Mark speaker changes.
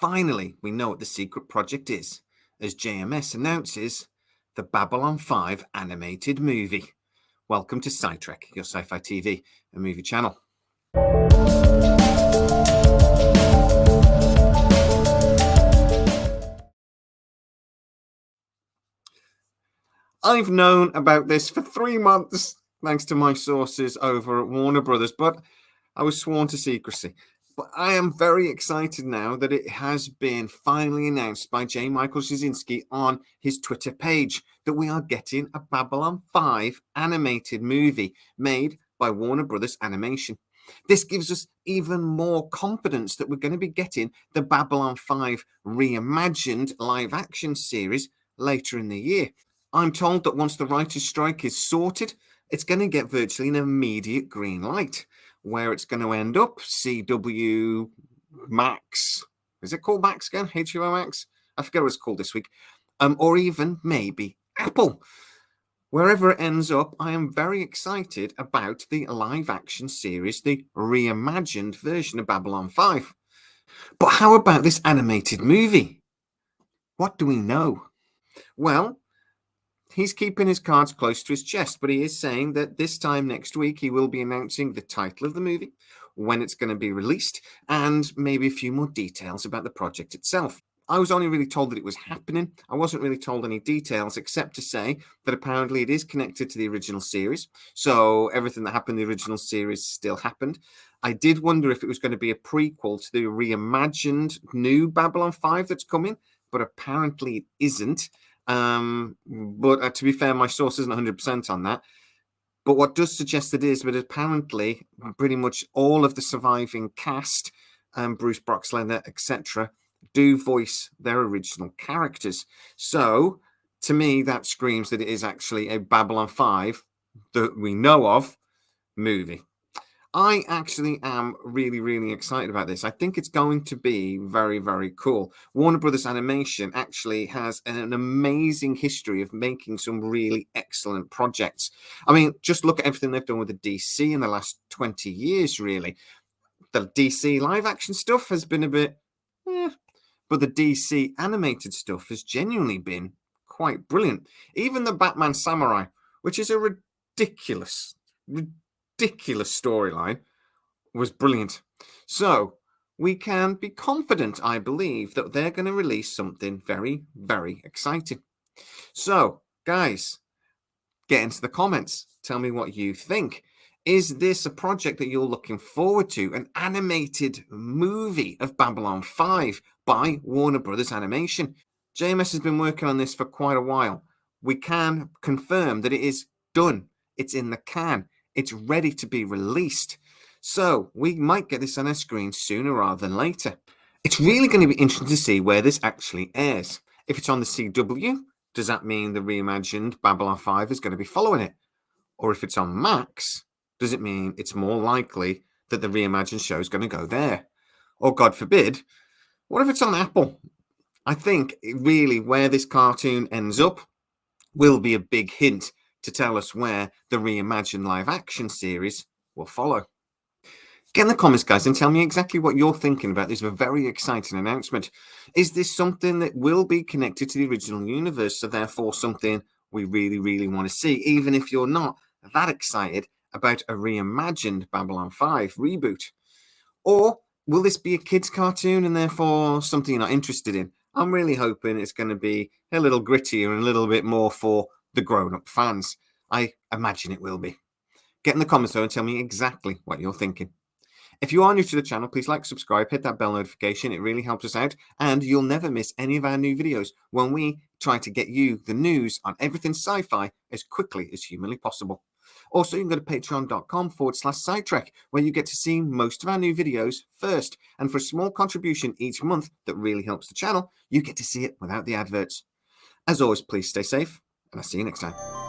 Speaker 1: finally we know what the secret project is, as JMS announces the Babylon 5 animated movie. Welcome to SciTrek, your sci-fi TV and movie channel. I've known about this for three months, thanks to my sources over at Warner Brothers, but I was sworn to secrecy. But I am very excited now that it has been finally announced by J. Michael Straczynski on his Twitter page that we are getting a Babylon 5 animated movie made by Warner Brothers Animation. This gives us even more confidence that we're going to be getting the Babylon 5 reimagined live action series later in the year. I'm told that once the writer's strike is sorted, it's going to get virtually an immediate green light. Where it's going to end up, CW Max, is it called Max again? HBO Max? I forget what it's called this week. Um, or even maybe Apple. Wherever it ends up, I am very excited about the live action series, the reimagined version of Babylon 5. But how about this animated movie? What do we know? Well, he's keeping his cards close to his chest, but he is saying that this time next week he will be announcing the title of the movie, when it's going to be released, and maybe a few more details about the project itself. I was only really told that it was happening. I wasn't really told any details except to say that apparently it is connected to the original series. So everything that happened in the original series still happened. I did wonder if it was going to be a prequel to the reimagined new Babylon 5 that's coming, but apparently it isn't. Um, but uh, to be fair, my source isn't 100% on that. But what does suggest it is, but apparently pretty much all of the surviving cast, um, Bruce Boxleitner, etc., do voice their original characters. So to me, that screams that it is actually a Babylon 5 that we know of movie. I actually am really, really excited about this. I think it's going to be very, very cool. Warner Brothers Animation actually has an amazing history of making some really excellent projects. I mean, just look at everything they've done with the DC in the last 20 years, really. The DC live action stuff has been a bit, eh, but the DC animated stuff has genuinely been quite brilliant. Even the Batman Samurai, which is a ridiculous, ridiculous storyline, was brilliant. So we can be confident, I believe, that they're going to release something very, very exciting. So, guys, get into the comments. Tell me what you think. Is this a project that you're looking forward to? An animated movie of Babylon 5 by Warner Brothers Animation. JMS has been working on this for quite a while. We can confirm that it is done. It's in the can. It's ready to be released. So we might get this on our screen sooner rather than later. It's really going to be interesting to see where this actually airs. If it's on the CW, does that mean the reimagined Babylon 5 is going to be following it? Or if it's on Max, does it mean it's more likely that the reimagined show is going to go there? Or God forbid, what if it's on Apple? I think really where this cartoon ends up will be a big hint to tell us where the reimagined live action series will follow. Get in the comments, guys, and tell me exactly what you're thinking about this very exciting announcement. Is this something that will be connected to the original universe, so therefore something we really, really want to see, even if you're not that excited about a reimagined Babylon 5 reboot? Or will this be a kid's cartoon and therefore something you're not interested in? I'm really hoping it's going to be a little grittier and a little bit more for the grown-up fans. I imagine it will be. Get in the comments though and tell me exactly what you're thinking. If you are new to the channel, please like, subscribe, hit that bell notification. It really helps us out. And you'll never miss any of our new videos when we try to get you the news on everything sci-fi as quickly as humanly possible. Also, you can go to patreon.com forward slash SciTrek, where you get to see most of our new videos first. And for a small contribution each month that really helps the channel, you get to see it without the adverts. As always, please stay safe, and I'll see you next time.